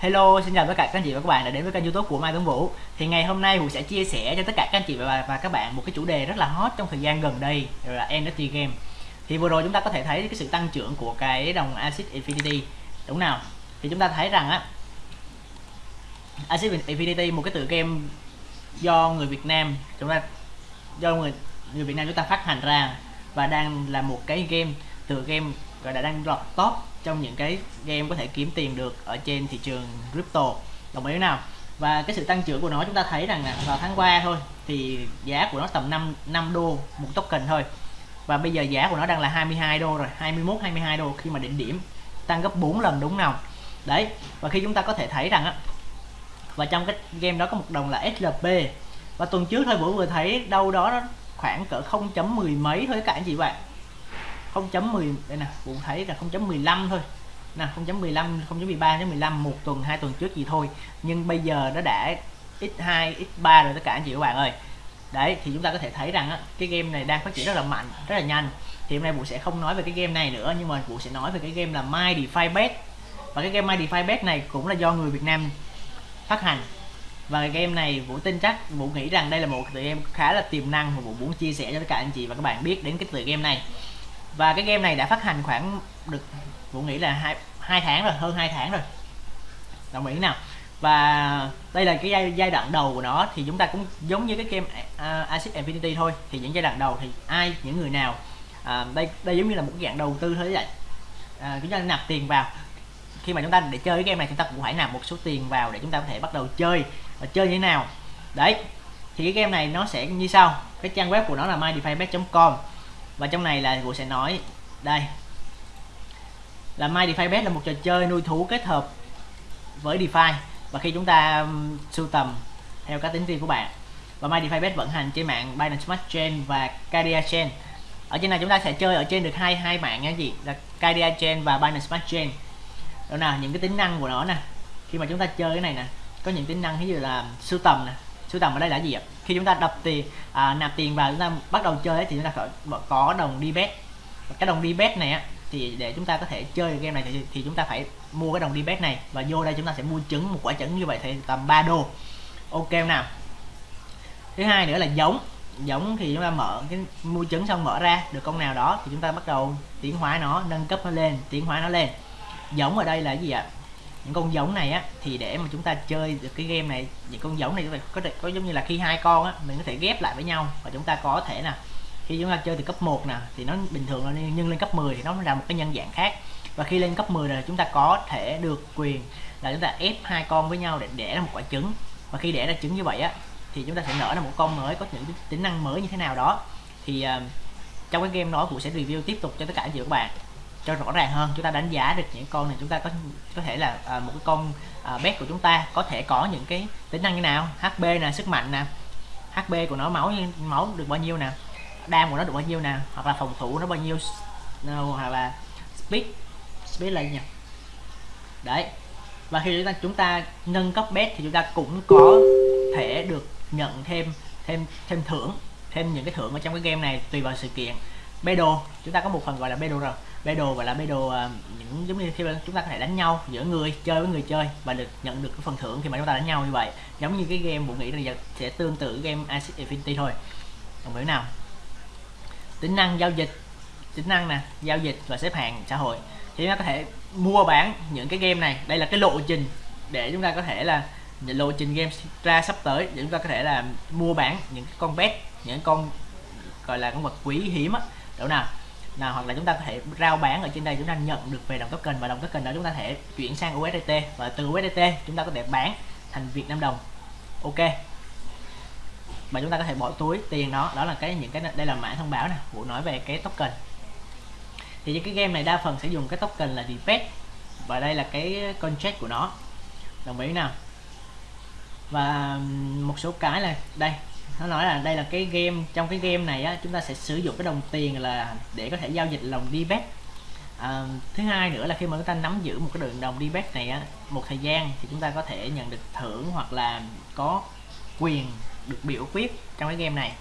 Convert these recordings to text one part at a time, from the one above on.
Hello, xin chào tất cả các anh chị và các bạn đã đến với kênh youtube của Mai Tuấn Vũ. Thì ngày hôm nay Vũ sẽ chia sẻ cho tất cả các anh chị và, và các bạn một cái chủ đề rất là hot trong thời gian gần đây là NFT game. Thì vừa rồi chúng ta có thể thấy cái sự tăng trưởng của cái đồng Acid Infinity. Đúng nào? Thì chúng ta thấy rằng á Acid Infinity một cái tựa game do người Việt Nam chúng ta do người người Việt Nam chúng ta phát hành ra và đang là một cái game tựa game gọi là đang lọt top trong những cái game có thể kiếm tiền được ở trên thị trường crypto. Đồng ý nào? Và cái sự tăng trưởng của nó chúng ta thấy rằng là vào tháng qua thôi, thì giá của nó tầm 5 5 đô một token thôi. Và bây giờ giá của nó đang là 22 đô rồi 21 22 đô khi mà đỉnh điểm, tăng gấp 4 lần đúng nào? Đấy, và khi chúng ta có thể thấy rằng á, và trong cái game đó có một đồng là SLP và tuần trước thôi, bữa vừa thấy đâu đó khoảng cỡ 0.10 mấy thôi các anh chị bạn. 0.10 đây nè cũng thấy là 0.15 thôi. Nè 0.15 0.13 đến 15 một tuần hai tuần trước gì thôi. Nhưng bây giờ nó đã x2 x3 rồi tất cả anh chị các bạn ơi. Đấy thì chúng ta có thể thấy rằng á, cái game này đang phát triển rất là mạnh rất là nhanh. Thì hôm nay vụ sẽ không nói về cái game này nữa nhưng mà vụ sẽ nói về cái game là My DeFi Bet. Và cái game My DeFi Bet này cũng là do người Việt Nam phát hành. Và cái game này Vũ tin chắc Vũ nghĩ rằng đây là một tựa game khá là tiềm năng và Vũ muốn chia sẻ cho tất cả anh chị và các bạn biết đến cái tựa game này và cái game này đã phát hành khoảng được Vũ nghĩ là hai hai tháng rồi hơn hai tháng rồi. Đồng ý nào. Và đây là cái giai, giai đoạn đầu của nó thì chúng ta cũng giống như cái game à, uh, Acid Infinity thôi. Thì những giai đoạn đầu thì ai những người nào uh, đây đây giống như là một cái dạng đầu tư thôi vậy uh, à, chúng ta nạp tiền vào. Khi mà chúng ta để chơi cái game này chúng ta cũng phải nạp một số tiền vào để chúng ta có thể bắt đầu chơi. Và chơi như thế nào? Đấy. Thì cái game này nó sẽ như sau. Cái trang web của nó là mydefybet.com và trong này là Vũ sẽ nói, đây. Là My DeFi Bet là một trò chơi nuôi thú kết hợp với DeFi và khi chúng ta sưu tầm theo cá tính riêng của bạn. Và My DeFi Bet vận hành trên mạng Binance Smart Chain và Cardia Chain. Ở trên này chúng ta sẽ chơi ở trên được hai hai mạng nha chị, là Cardia Chain và Binance Smart Chain. Đó nào những cái tính năng của nó nè. Khi mà chúng ta chơi cái này nè, có những tính năng, ví dụ là sưu tầm nè sưu tầm ở đây là gì ạ? Khi chúng ta đập tiền à, nạp tiền vào chúng ta bắt đầu chơi ấy, thì chúng ta có, có đồng đi bet. Cái đồng đi bet này á thì để chúng ta có thể chơi game này thì, thì chúng ta phải mua cái đồng đi bet này và vô đây chúng ta sẽ mua trứng một quả trứng như vậy thì tầm 3 đô. Ok nào? Thứ hai nữa là giống. Giống thì chúng ta mở cái mua trứng xong mở ra được con nào đó thì chúng ta bắt đầu tiến hóa nó nâng cấp nó lên tiến hóa nó lên. Giống ở đây là gì ạ? Những con giống này á thì để mà chúng ta chơi được cái game này những con giống này chúng ta có thể có giống như là khi hai con á mình có thể ghép lại với nhau và chúng ta có thể là khi chúng ta chơi từ cấp 1 nè thì nó bình thường là nhưng lên cấp 10 thì nó là một cái nhân dạng khác. Và khi lên cấp 10 là chúng ta có thể được quyền là chúng ta ép hai con với nhau để đẻ ra một quả trứng. Và khi đẻ ra trứng như vậy á thì chúng ta sẽ nở ra một con mới có những tính năng mới như thế nào đó. Thì uh, trong cái game đó cũng sẽ review tiếp tục cho tất cả anh chị các bạn cho rõ ràng hơn. Chúng ta đánh giá được những con này chúng ta có có thể là à, một cái con à, bet của chúng ta có thể có những cái tính năng như nào? HP nè sức mạnh nè. HP của nó máu máu được bao nhiêu nè? Đam của nó được bao nhiêu nè? Hoặc là phòng thủ nó bao nhiêu hoặc là speed speed là gì nhỉ? Đấy. Và khi chúng ta chúng ta nâng cấp bet thì chúng ta cũng có thể được nhận thêm thêm thêm thưởng thêm những cái thưởng ở trong cái game này tùy vào sự kiện. Battle chúng ta có một phần gọi là battle rồi battle và là battle uh, à, những giống như khi chúng ta có thể đánh nhau giữa người chơi với người chơi và được nhận được cái phần thưởng khi mà chúng ta đánh nhau như vậy. Giống như cái game bộ nghĩ là sẽ tương tự game Acid Infinity thôi. Đồng hiểu nào? Tính năng giao dịch tính năng nè giao dịch và xếp hàng xã hội. Thì chúng ta có thể mua bán những cái game này đây là cái lộ trình để chúng ta có thể là lộ trình game ra sắp tới để chúng ta có thể là mua bán những con pet những con gọi là con vật quý hiếm á. Đâu nào? Nào, hoặc là chúng ta có thể rao bán ở trên đây, chúng ta nhận được về đồng token và đồng token đó chúng ta thể chuyển sang USDT và từ USDT chúng ta có thể bán thành Việt Nam đồng. Ok. Và chúng ta có thể bỏ túi tiền đó đó là cái những cái, đây là mã thông báo nè, vụ nói về cái token. Thì những cái game này đa phần sẽ dùng cái token là depet và đây là cái contract của nó. Đồng ý nào? Và một số cái là đây nó nói là đây là cái game trong cái game này á chúng ta sẽ sử dụng cái đồng tiền là để có thể giao dịch lòng debet à, thứ hai nữa là khi mà chúng ta nắm giữ một cái đường đồng đi bet này á một thời gian thì chúng ta có thể nhận được thưởng hoặc là có quyền được biểu quyết trong cái game này.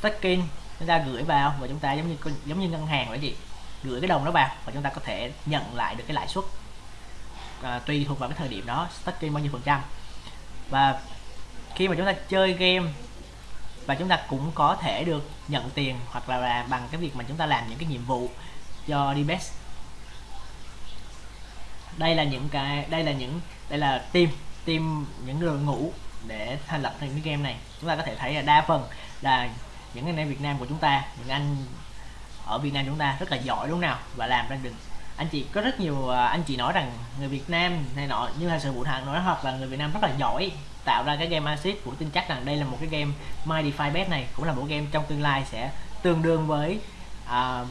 Staking chúng ta gửi vào và chúng ta giống như giống như ngân hàng vậy gì gửi cái đồng đó vào và chúng ta có thể nhận lại được cái lãi suất. À, tùy thuộc vào cái thời điểm đó staking bao nhiêu phần trăm. Và khi mà chúng ta chơi game và chúng ta cũng có thể được nhận tiền hoặc là, là bằng cái việc mà chúng ta làm những cái nhiệm vụ cho DBS. đây là những cái đây là những đây là team team những đội ngũ để thành lập thành cái game này chúng ta có thể thấy là đa phần là những anh em Việt Nam của chúng ta những anh ở Việt Nam chúng ta rất là giỏi đúng nào và làm ra được anh chị có rất nhiều à, anh chị nói rằng người Việt Nam này nọ như là sự vụ thằng nói hoặc là người Việt Nam rất là giỏi tạo ra cái game Acid cũng tin chắc rằng đây là một cái game My defy Bet này cũng là một game trong tương lai sẽ tương đương với à, uh,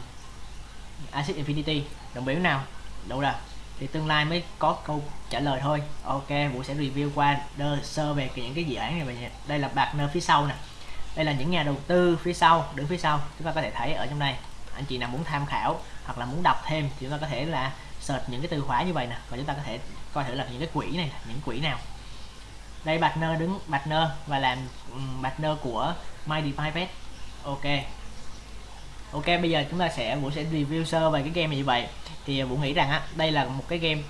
Acid Infinity. Đồng biểu nào? Đâu là thì tương lai mới có câu trả lời thôi. Ok vũ sẽ review qua đơ sơ về những cái dự án này về đây là partner phía sau nè. Đây là những nhà đầu tư phía sau đứng phía sau. Chúng ta có thể thấy ở trong đây anh chị nào muốn tham khảo hoặc là muốn đọc thêm thì chúng ta có thể là search những cái từ khóa như vậy nè. Và chúng ta có thể coi thử là những cái quỹ này những quỹ nào. Đây, partner đứng, partner và làm partner của My Private ok. Ok, bây giờ chúng ta sẽ, vũ sẽ review sơ về cái game này như vậy. Thì vũ nghĩ rằng á, đây là một cái game,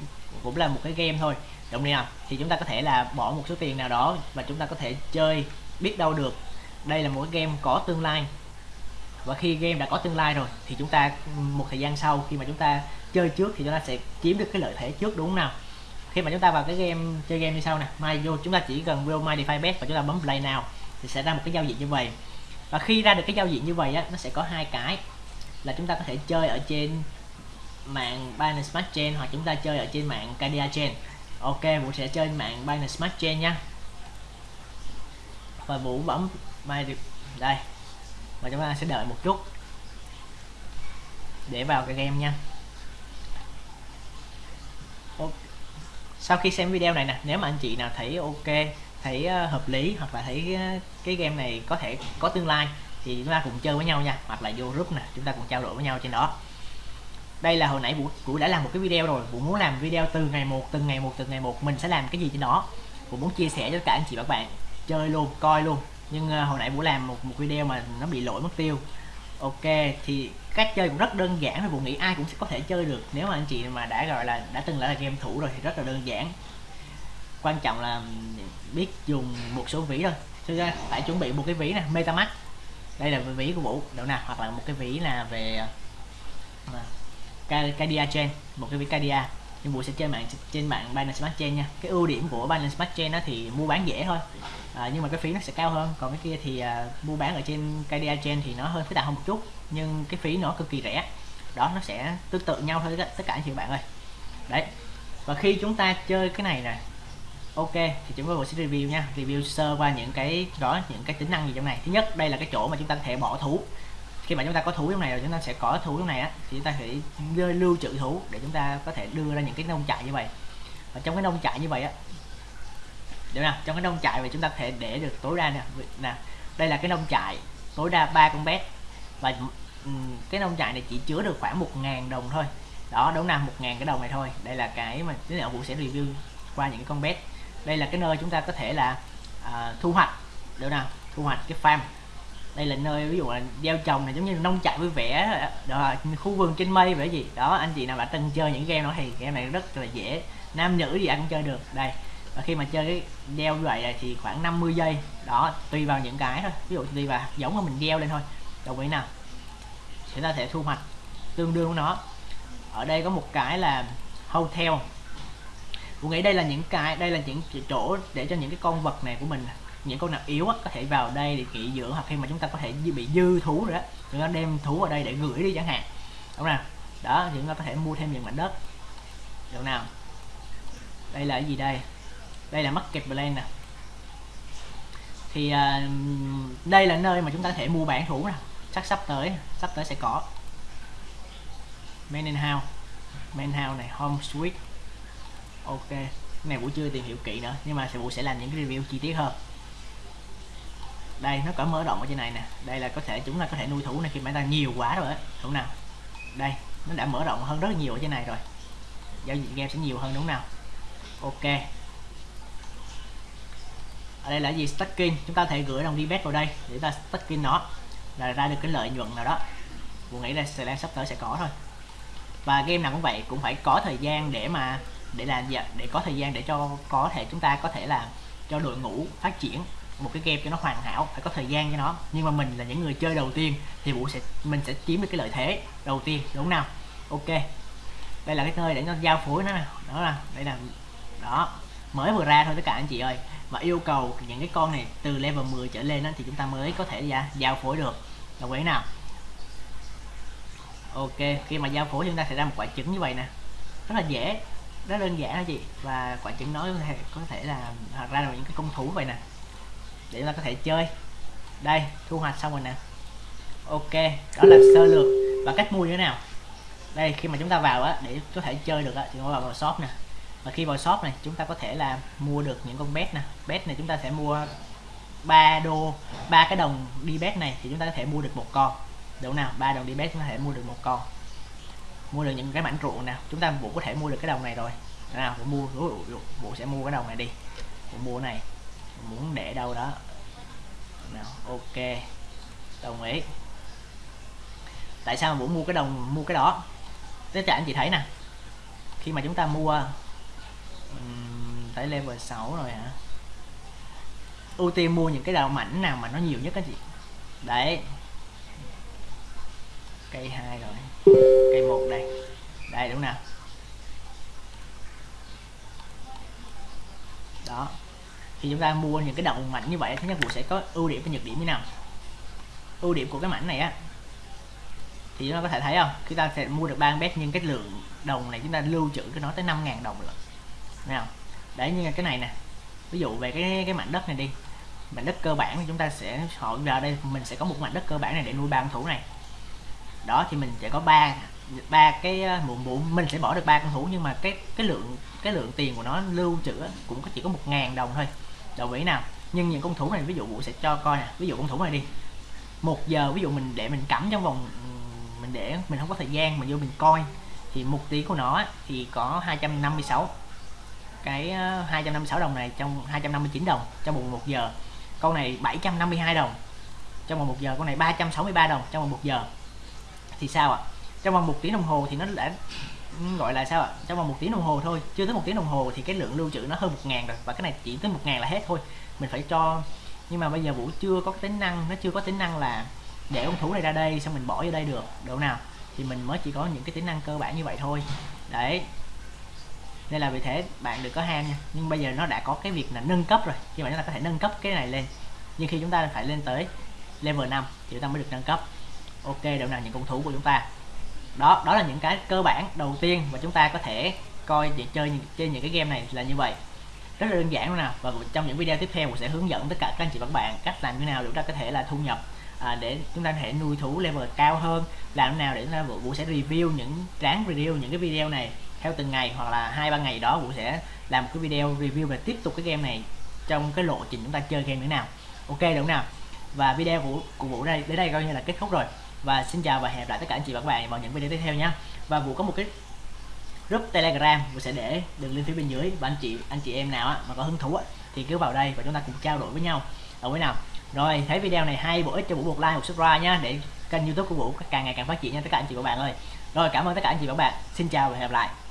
cũng là một cái game thôi. Đúng không? Thì chúng ta có thể là bỏ một số tiền nào đó và chúng ta có thể chơi, biết đâu được. Đây là một cái game có tương lai và khi game đã có tương lai rồi, thì chúng ta, một thời gian sau, khi mà chúng ta chơi trước thì chúng ta sẽ chiếm được cái lợi thế trước, đúng không nào? Khi mà chúng ta vào cái game, chơi game như sau nè mai vô chúng ta chỉ cần vô my defy bet và chúng ta bấm play nào thì sẽ ra một cái giao diện như vậy. Và khi ra được cái giao diện như vậy á, nó sẽ có hai cái, là chúng ta có thể chơi ở trên mạng Binance Smart Chain hoặc chúng ta chơi ở trên mạng Cadia Chain. Ok, Vũ sẽ chơi mạng Binance Smart Chain nha. Và Vũ bấm my đây và chúng ta sẽ đợi một chút để vào cái game nha. Sau khi xem video này nè nếu mà anh chị nào thấy ok thấy ờ, hợp lý hoặc là thấy ờ, cái game này có thể có tương lai thì chúng ta cùng chơi với nhau nha. Hoặc là vô group nè chúng ta cùng trao đổi với nhau trên đó. Đây là hồi nãy vũ, vũ đã làm một cái video rồi. Vũ muốn làm video từ ngày một từng ngày một từng ngày một. Mình sẽ làm cái gì trên đó? Vũ muốn chia sẻ cho cả anh chị và các bạn. Chơi luôn coi luôn nhưng uh, hồi nãy vũ làm một một video mà nó bị lỗi mất tiêu. Ok thì cách chơi cũng rất đơn giản và vũ nghĩ ai cũng sẽ có thể chơi được. Nếu mà anh chị mà đã gọi là đã từng là game thủ rồi thì rất là đơn giản. Quan trọng là biết dùng một số ví thôi. Cho ra phải chuẩn bị một cái ví này metamask. Đây là ví của vũ. Đâu nào hoặc là một cái ví là về uh, Cadia Chain một cái ví Cadia nhưng mua sẽ chơi mạng trên mạng Binance Smart Chain nha. Cái ưu điểm của Binance Smart Chain đó thì mua bán dễ thôi. À, nhưng mà cái phí nó sẽ cao hơn. Còn cái kia thì à, mua bán ở trên KDA Chain thì nó hơi phức tạp hơn một chút nhưng cái phí nó cực kỳ rẻ. Đó nó sẽ tương tự nhau thôi tất cả anh chị bạn ơi. Đấy. Và khi chúng ta chơi cái này nè ok thì chúng tôi sẽ review nha. Review sơ qua những cái đó những cái tính năng gì trong này. Thứ nhất đây là cái chỗ mà chúng ta có thể bỏ thú khi mà chúng ta có thú trong này rồi chúng ta sẽ có thú trong này á thì chúng ta phải lưu trữ thú để chúng ta có thể đưa ra những cái nông trại như vậy. Và trong cái nông trại như vậy á được nào trong cái nông trại mà chúng ta có thể để được tối đa nè nè đây là cái nông trại tối đa ba con bé. Và cái nông trại này chỉ chứa được khoảng một ngàn đồng thôi. Đó đúng nào một ngàn cái đồng này thôi. Đây là cái mà tí nữa vũ sẽ review qua những cái con bé. Đây là cái nơi chúng ta có thể là uh, thu hoạch được nào thu hoạch cái farm đây là nơi, ví dụ là gieo trồng này, giống như nông trại vui vẻ, đó, khu vườn trên mây vậy gì. Đó, anh chị nào đã từng chơi những game đó thì game này rất là dễ. Nam nữ gì anh cũng chơi được. Đây, và khi mà chơi cái gieo như vậy thì khoảng 50 giây. Đó, tùy vào những cái thôi. Ví dụ tùy vào giống mà mình gieo lên thôi. Đồng ý nào? Chúng ta sẽ thu hoạch tương đương của nó. Ở đây có một cái là hotel. Tôi nghĩ đây là những cái, đây là những chỗ để cho những cái con vật này của mình những con nào yếu á, có thể vào đây để nghỉ dưỡng hoặc khi mà chúng ta có thể bị dư thú rồi đó chúng ta đem thú vào đây để gửi đi chẳng hạn. Đúng nào? Đó thì chúng ta có thể mua thêm những mảnh đất. Được nào? Đây là cái gì đây? Đây là market plan nè. Thì à, đây là nơi mà chúng ta có thể mua bản thủ nè. Chắc sắp tới sắp tới sẽ có. Main in house. Main house này home suite. Ok. Cái này vũ chưa tìm hiểu kỹ nữa nhưng mà sẽ vũ sẽ làm những cái review chi tiết hơn đây, nó có mở rộng ở trên này nè. Đây là có thể chúng ta có thể nuôi thú này khi mà ta nhiều quá rồi ấy. đúng nào? Đây, nó đã mở rộng hơn rất là nhiều ở trên này rồi. Giao diện game sẽ nhiều hơn đúng nào? Ok. Ở đây là gì? Stacking chúng ta thể gửi đồng đi bet vào đây để ta stacking nó là ra được cái lợi nhuận nào đó. Mình nghĩ là sẽ sắp tới sẽ có thôi. Và game nào cũng vậy, cũng phải có thời gian để mà để làm gì để có thời gian để cho có thể chúng ta có thể là cho đội ngũ phát triển một cái game cho nó hoàn hảo phải có thời gian cho nó. Nhưng mà mình là những người chơi đầu tiên thì vũ sẽ mình sẽ chiếm được cái lợi thế đầu tiên đúng không nào? Ok. Đây là cái nơi để nó giao phối nó đó là đây là đó. Mới vừa ra thôi tất cả anh chị ơi. Và yêu cầu những cái con này từ level 10 trở lên đó, thì chúng ta mới có thể ra giao phối được. Đồng ý nào? Ok khi mà giao phối chúng ta sẽ ra một quả trứng như vậy nè. Rất là dễ rất đơn giản đó chị. Và quả trứng nói có thể có thể là à, ra là những cái công thủ vậy nè để chúng ta có thể chơi. Đây thu hoạch xong rồi nè. Ok đó là sơ lược. Và cách mua như thế nào? Đây khi mà chúng ta vào á để có thể chơi được á thì chúng ta vào, vào shop nè. Và khi vào shop này chúng ta có thể là mua được những con bet nè. Bet này chúng ta sẽ mua 3 đô ba cái đồng đi bet này thì chúng ta có thể mua được một con. Đủ nào? Ba đồng đi bet chúng ta có thể mua được một con. Mua được những cái mảnh ruộng nè. Chúng ta cũng có thể mua được cái đồng này rồi. Nào bộ mua bộ sẽ mua cái đồng này đi. Bộ mua này muốn để đâu đó. Nào ok. Đồng ý. Tại sao muốn vũ mua cái đồng mua cái đó tất cả anh chị thấy nè. Khi mà chúng ta mua um, tới level 6 rồi hả? Ưu tiên mua những cái đầu mảnh nào mà nó nhiều nhất cái chị. đấy. Cây hai rồi. Cây một đây. Đây đúng nào đó thì chúng ta mua những cái đồng mảnh như vậy thì nhất vụ sẽ có ưu điểm và nhược điểm như nào. Ưu điểm của cái mảnh này á, thì chúng ta có thể thấy không? Chúng ta sẽ mua được ba bet nhưng cái lượng đồng này chúng ta lưu trữ cái nó tới 5.000 đồng lận nào đấy như cái này nè, ví dụ về cái cái mảnh đất này đi. Mảnh đất cơ bản thì chúng ta sẽ, họ vào đây mình sẽ có một mảnh đất cơ bản này để nuôi ba con thủ này. Đó, thì mình sẽ có ba ba cái ờ, muộn muộn mình sẽ bỏ được ba con thủ nhưng mà cái cái lượng cái lượng tiền của nó lưu trữ cũng chỉ có một ngàn đồng thôi. Đồng ý nào. Nhưng những con thủ này, ví dụ vụ sẽ cho coi nè. Ví dụ con thủ này đi. Một giờ, ví dụ mình để mình cắm trong vòng mình để, mình không có thời gian mình vô mình coi, thì mục tí của nó thì có 256 cái ờ, 256 đồng này trong 259 đồng trong vòng một giờ. Con này 752 đồng. Trong vòng một giờ con này 363 đồng trong vòng một giờ. Thì sao ạ? Trong vòng một tiếng đồng hồ thì nó đã gọi là sao ạ? Trong vòng một tiếng đồng hồ thôi. Chưa tới một tiếng đồng hồ thì cái lượng lưu trữ nó hơn một ngàn rồi. Và cái này chỉ tới một ngàn là hết thôi. Mình phải cho, nhưng mà bây giờ vũ chưa có tính năng, nó chưa có tính năng là để con thú này ra đây, xong mình bỏ vô đây được. Độ nào? Thì mình mới chỉ có những cái tính năng cơ bản như vậy thôi. Đấy. Nên là vì thế bạn đừng có ham nha. Nhưng bây giờ nó đã có cái việc là nâng cấp rồi. Khi mà chúng ta có thể nâng cấp cái này lên. Nhưng khi chúng ta phải lên tới level 5 thì chúng ta mới được nâng cấp. Ok độ nào? Những con thú của chúng ta đó đó là những cái cơ bản đầu tiên mà chúng ta có thể coi để chơi chơi những cái game này là như vậy. Rất là đơn giản luôn nào và trong những video tiếp theo mình sẽ hướng dẫn tất cả các anh chị và các bạn cách làm như nào để chúng ta có thể là thu nhập à, để chúng ta có thể nuôi thú level cao hơn làm thế nào để chúng ta vũ sẽ review những ráng review những cái video này theo từng ngày hoặc là hai ba ngày đó vũ sẽ làm một cái video review và tiếp tục cái game này trong cái lộ trình chúng ta chơi game như thế nào. Ok đúng không nào? Và video của, của vũ đây đến đây coi như là kết thúc rồi và xin chào và hẹn gặp lại tất cả anh chị và các bạn vào những video tiếp theo nhé. Và vũ có một cái group telegram vũ sẽ để đường link phía bên dưới và anh chị anh chị em nào á, mà có hứng thú á, thì cứ vào đây và chúng ta cùng trao đổi với nhau. Ở với nào? Rồi thấy video này hay bổ ích cho vũ một like một subscribe nha để kênh youtube của vũ càng ngày càng phát triển nha tất cả anh chị và các bạn ơi. Rồi cảm ơn tất cả anh chị và các bạn. Xin chào và hẹn gặp lại.